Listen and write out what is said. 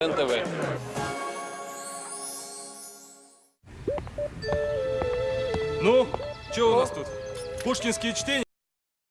НТВ. Ну, что у нас тут? Пушкинские чтения?